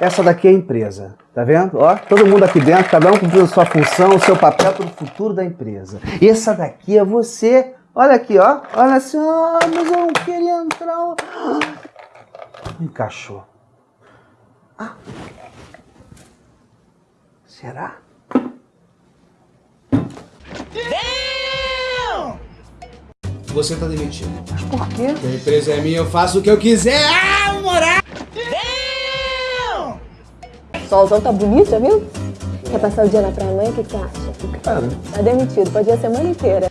Essa daqui é a empresa, tá vendo? Ó, todo mundo aqui dentro, cada um cumprindo a sua função, o seu papel para o futuro da empresa. E essa daqui é você. Olha aqui, ó. Olha assim, ah, mas eu não queria entrar. Encaixou. Ah. Será? Você tá demitido. Mas por quê? A empresa é minha, eu faço o que eu quiser. Solzão tá bonito, já viu? Quer passar o dia na praia amanhã? O que, que você acha? Cara, Tá demitido, pode ir a semana inteira.